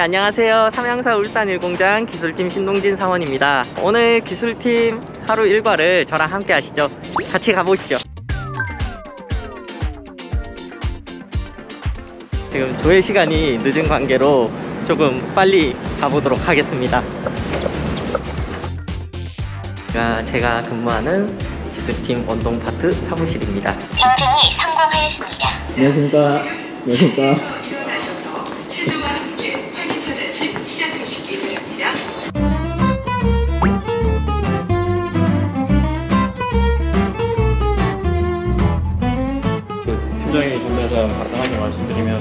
네, 안녕하세요. 삼양사 울산 일공장 기술팀 신동진 사원입니다. 오늘 기술팀 하루 일과를 저랑 함께 하시죠. 같이 가보시죠. 지금 조회 시간이 늦은 관계로 조금 빨리 가보도록 하겠습니다. 제가, 제가 근무하는 기술팀 원동 파트 사무실입니다. 변경이 성공하였습니다. 안녕하십니까. 안녕하십니까. 준비해서 간단하게 말씀드리면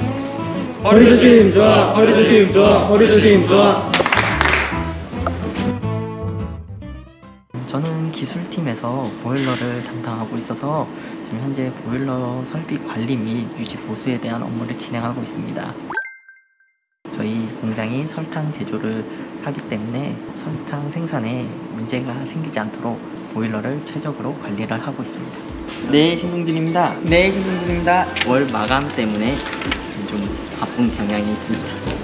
허리 조심 좋아. 허리 조심 좋아. 허리 조심 좋아. 저는 기술팀에서 보일러를 담당하고 있어서 지금 현재 보일러 설비 관리 및 유지 보수에 대한 업무를 진행하고 있습니다. 저희 공장이 설탕 제조를 하기 때문에 설탕 생산에 문제가 생기지 않도록 보일러를 최적으로 관리를 하고 있습니다 네 신동진입니다 네 신동진입니다 월 마감 때문에 좀 바쁜 경향이 있습니다.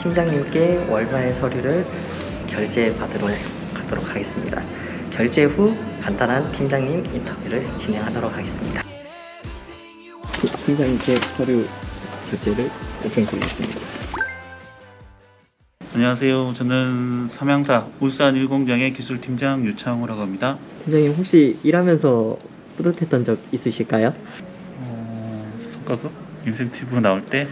팀장님께 월말 서류를 결제 받으러 가도록 하겠습니다. 결제 후 간단한 팀장님 인터뷰를 진행하도록 하겠습니다. 팀장님께 서류 결제를 요청드리겠습니다. 안녕하세요. 저는 삼양사 울산 일공장의 기술팀장 유창우라고 합니다. 팀장님 혹시 일하면서 뿌듯했던 적 있으실까요? 어, 성과급 인센티브 나올 때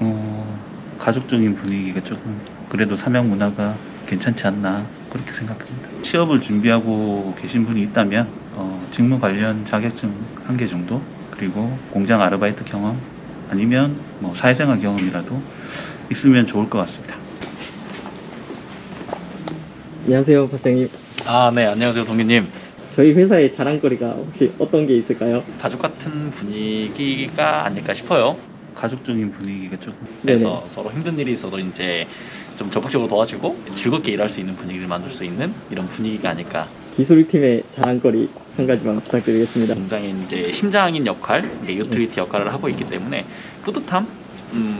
어, 가족적인 분위기가 조금 그래도 삼양 문화가 괜찮지 않나 그렇게 생각합니다. 취업을 준비하고 계신 분이 있다면 어, 직무 관련 자격증 한 개 정도 그리고 공장 아르바이트 경험 아니면 뭐 사회생활 경험이라도 있으면 좋을 것 같습니다. 안녕하세요, 박장님. 아, 네, 안녕하세요, 동기님. 저희 회사의 자랑거리가 혹시 어떤 게 있을까요? 가족 같은 분위기가 아닐까 싶어요. 가족적인 분위기가 조금 그래서 서로 힘든 일이 있어도 이제 좀 적극적으로 도와주고 즐겁게 일할 수 있는 분위기를 만들 수 있는 이런 분위기가 아닐까. 기술팀의 자랑거리 한 가지만 부탁드리겠습니다. 공장의 이제 심장인 역할, 유틸리티 역할을 하고 있기 때문에 뿌듯함이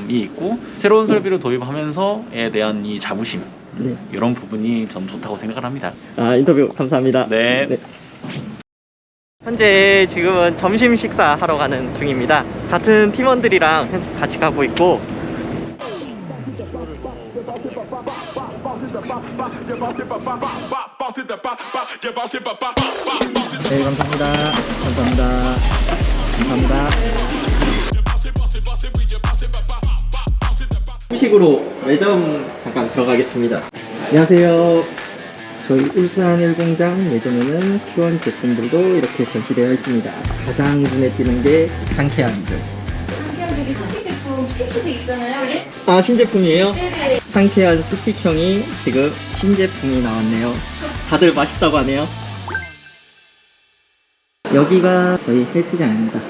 있고 새로운 설비를 도입하면서에 대한 이 자부심 네. 이런 부분이 전 좋다고 생각을 합니다. 아, 인터뷰 감사합니다. 네. 현재 지금은 점심 식사 하러 가는 중입니다. 같은 팀원들이랑 같이 가고 있고 네, 감사합니다. 감사합니다. 감사합니다. 후식으로 매점 잠깐 들어가겠습니다. 안녕하세요. 저희 울산 일공장 매점에는 Q1 제품들도 이렇게 전시되어 있습니다. 가장 눈에 띄는 게 상쾌함들. 그냥 되게 스틱 제품 픽시도 있잖아요. 네? 아, 신제품이에요? 네네. 상쾌한 스틱형이 지금 신제품이 나왔네요. 다들 맛있다고 하네요. 여기가 저희 헬스장입니다.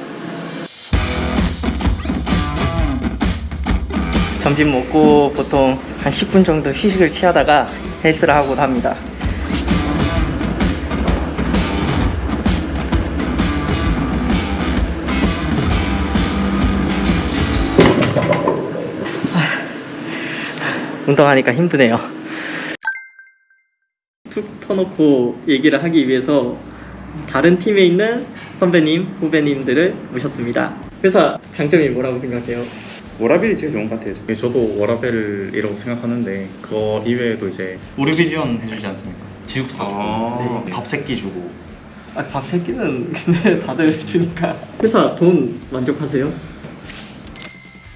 점심 먹고 보통 한 10분 정도 휴식을 취하다가 헬스를 하곤 합니다. 운동하니까 힘드네요. 툭 터놓고 얘기를 하기 위해서 다른 팀에 있는 선배님, 후배님들을 모셨습니다. 회사 장점이 뭐라고 생각해요? 워라벨이 제일 좋은 것 같아요. 저도 워라벨이라고 생각하는데 그거 이외에도 이제 우리 비전 해주지 않습니까? 지육사 주고 아. 밥 세끼 주고 아, 밥 새끼는 근데 다들 주니까. 회사 돈 만족하세요?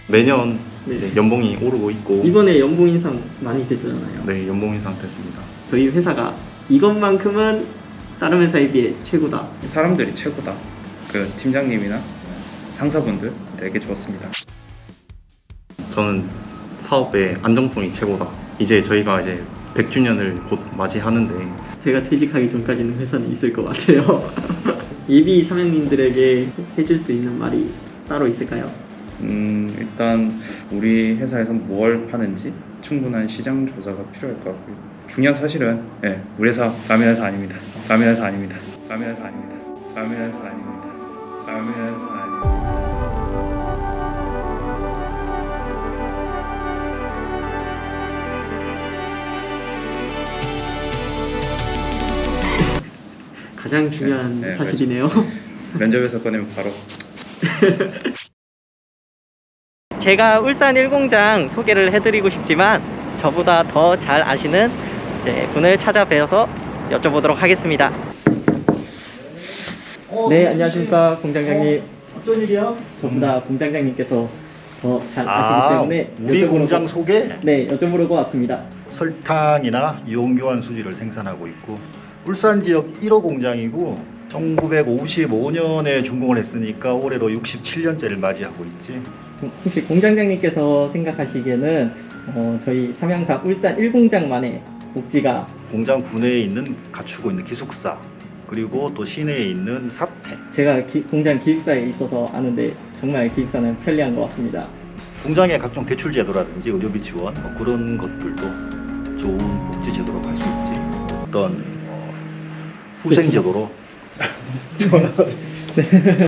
매년 네. 이제 연봉이 오르고 있고 이번에 연봉 인상 많이 됐잖아요. 네 연봉 인상 됐습니다. 저희 회사가 이것만큼은 다른 회사에 비해 최고다. 사람들이 최고다. 그 팀장님이나 상사분들 되게 좋았습니다. 저는 사업의 안정성이 최고다. 이제 저희가 이제 100주년을 곧 맞이하는데 제가 퇴직하기 전까지는 회사는 있을 것 같아요. 예비 사장님들에게 해줄 수 있는 말이 따로 있을까요? 음 일단 우리 회사에서 뭘 파는지 충분한 시장 조사가 필요할 것 같고요. 중요한 사실은 예, 우리 회사 라면 회사 아닙니다. 라면 회사 아닙니다. 라면 회사 아닙니다. 라면 회사 아닙니다. 라면 회사 아닙니다. 가장 중요한 네, 네, 사실이네요. 면접에서 꺼내면 바로 제가 울산 1공장 소개를 해드리고 싶지만 저보다 더 잘 아시는 분을 찾아뵈어서 여쭤보도록 하겠습니다. 네, 안녕하십니까 공장장님. 어떤 일이야? 저보다 공장장님께서 더잘 아, 아시기 때문에 우리 공장 고- 속에 네, 여쭤보려고 왔습니다. 설탕이나 이온교환 수지를 생산하고 있고 울산 지역 1호 공장이고 1955년에 준공을 했으니까 올해로 67년째를 맞이하고 있지. 혹시 공장장님께서 생각하시기에는 어, 저희 삼양사 울산 1공장만의 복지가 공장 구내에 있는 갖추고 있는 기숙사 그리고 또 시내에 있는 사택 제가 기- 공장 기숙사에 있어서 아는데 정말 기숙사는 편리한 것 같습니다. 공장의 각종 대출 제도라든지 의료비 지원 뭐 그런 것들도 좋은 복지 제도로 갈 수 있지. 어떤 어, 후생 제도로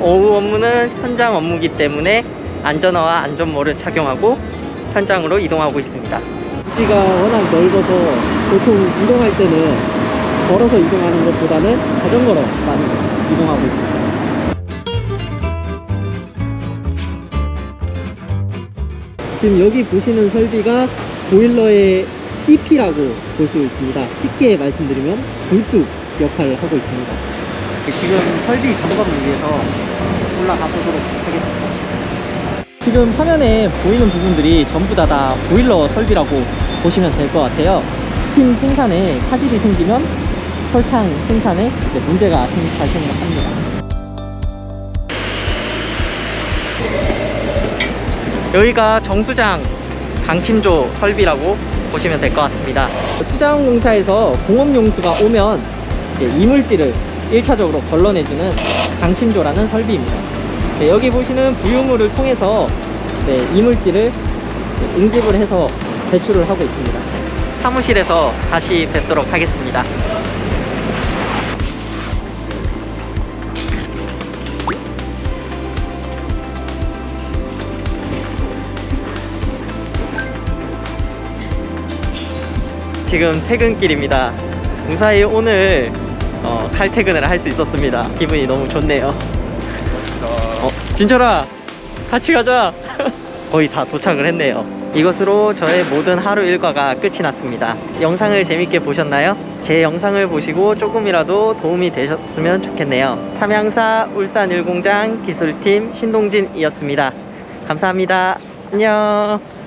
오후 업무는 현장 업무기 때문에 안전화와 안전모를 착용하고 현장으로 이동하고 있습니다. 부지가 워낙 넓어서 보통 이동할 때는 걸어서 이동하는 것보다는 자전거로 많이 이동하고 있습니다. 지금 여기 보시는 설비가 보일러의 EP라고 볼 수 있습니다. 쉽게 말씀드리면 굴뚝 역할을 하고 있습니다. 지금 설비 점검을 위해서 올라가 보도록 하겠습니다. 지금 화면에 보이는 부분들이 전부 다, 다 보일러 설비라고 보시면 될 것 같아요. 스팀 생산에 차질이 생기면 설탕 생산에 문제가 생- 발생을 합니다. 여기가 정수장 강침조 설비라고 보시면 될 것 같습니다. 수자원 공사에서 공업 용수가 오면 이물질을 1차적으로 걸러내주는 강침조라는 설비입니다. 네, 여기 보시는 부유물을 통해서 네, 이물질을 응집을 해서 배출을 하고 있습니다. 사무실에서 다시 뵙도록 하겠습니다. 지금 퇴근길입니다. 무사히 오늘 어, 칼퇴근을 할 수 있었습니다. 기분이 너무 좋네요. 어, 진철아, 같이 가자. 거의 다 도착을 했네요. 이것으로 저의 모든 하루 일과가 끝이 났습니다. 영상을 재밌게 보셨나요? 제 영상을 보시고 조금이라도 도움이 되셨으면 좋겠네요. 삼양사 울산 일공장 기술팀 신동진이었습니다. 감사합니다. 안녕.